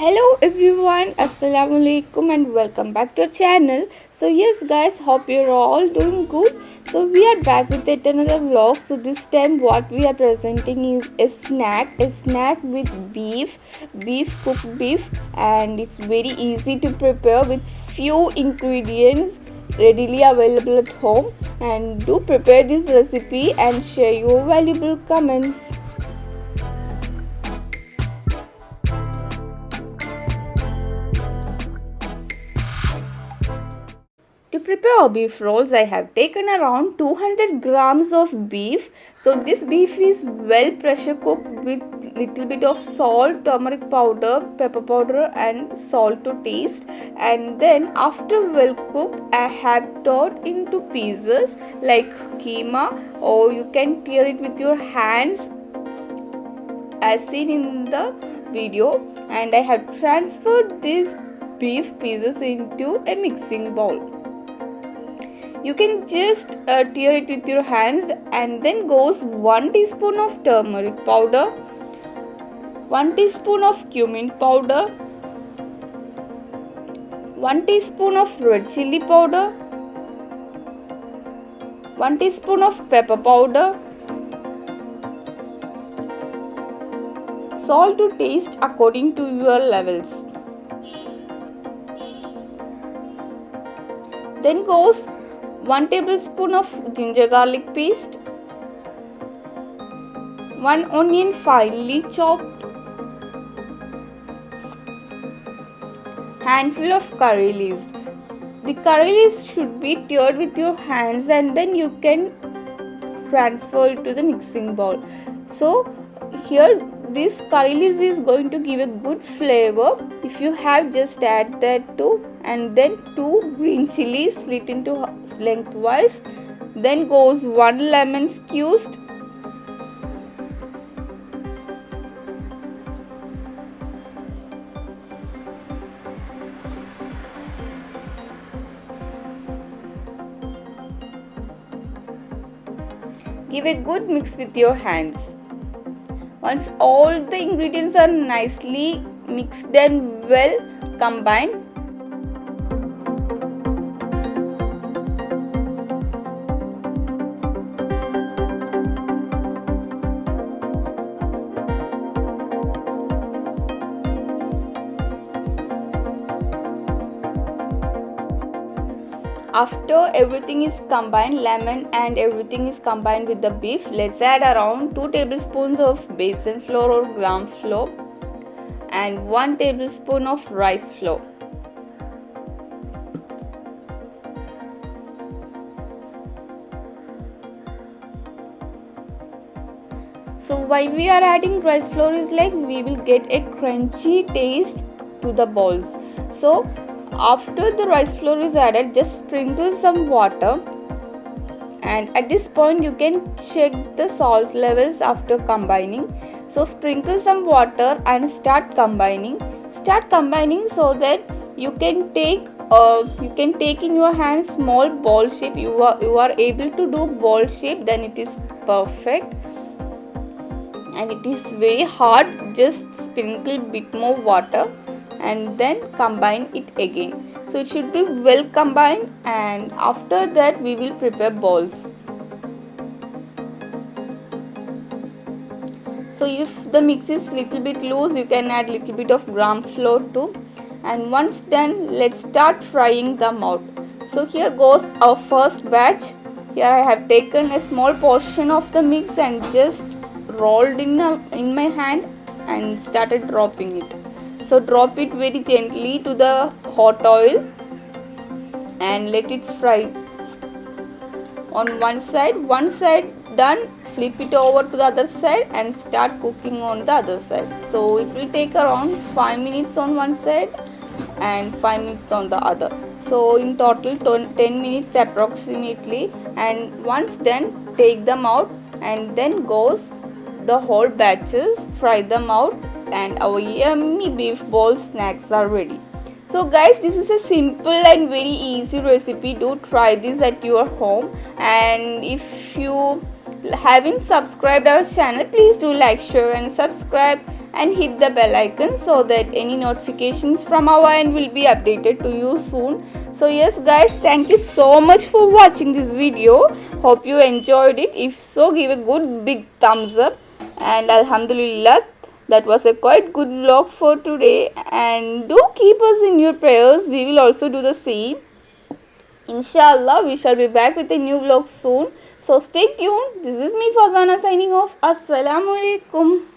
hello everyone assalamu alaikum and welcome back to our channel. So yes guys hope you're all doing good. So we are back with yet another vlog. So this time what we are presenting is a snack a snack with beef beef cooked beef. And it's very easy to prepare with few ingredients readily available at home. And do prepare this recipe and share your valuable comments prepare beef rolls, I have taken around 200 grams of beef. So this beef is well pressure cooked with little bit of salt, turmeric powder, pepper powder and salt to taste. And then after well cooked, I have tore into pieces like keema or you can tear it with your hands as seen in the video. And I have transferred these beef pieces into a mixing bowl you can just uh, tear it with your hands and then goes 1 teaspoon of turmeric powder 1 teaspoon of cumin powder 1 teaspoon of red chili powder 1 teaspoon of pepper powder. Salt to taste according to your levels. Then goes 1 tablespoon of ginger garlic paste. 1 onion finely chopped. Handful of curry leaves. The curry leaves should be teared with your hands and then you can transfer it to the mixing bowl. So here this curry leaves is going to give a good flavor. If you have just add that too and then two green chilies slit into lengthwise. Then goes one lemon squeezed. Give a good mix with your hands once all the ingredients are nicely mixed and well combined after everything is combined lemon and everything is combined with the beef let's add around 2 tablespoons of besan flour or gram flour and 1 tablespoon of rice flour. So why we are adding rice flour is like we will get a crunchy taste to the balls. So after the rice flour is added just sprinkle some water. And at this point you can check the salt levels after combining. So sprinkle some water and start combining. Start combining so that you can take uh, you can take in your hand small ball shape. You are you are able to do ball shape then it is perfect. And it is very hard just sprinkle bit more water and then combine it again. So it should be well combined and after that we will prepare balls. So if the mix is little bit loose you can add little bit of gram flour too. And once done let's start frying them out so here goes our first batch. Here I have taken a small portion of the mix and just rolled in, a, in my hand and started dropping it so drop it very gently to the hot oil and let it fry. On one side one side done. Flip it over to the other side and start cooking on the other side. So it will take around 5 minutes on one side and 5 minutes on the other. So in total 10 minutes approximately. And once done take them out and then goes the whole batches. Fry them out and our yummy beef ball snacks are ready. So guys this is a simple and very easy recipe. Do try this at your home. And if you haven't subscribed our channel please do like share and subscribe and hit the bell icon so that any notifications from our end will be updated to you soon. So yes guys thank you so much for watching this video. Hope you enjoyed it. If so give a good big thumbs up. And alhamdulillah that was a quite good vlog for today. And do keep us in your prayers. We will also do the same. Inshallah we shall be back with a new vlog soon. So stay tuned. This is me fazana signing off. Assalamu alaikum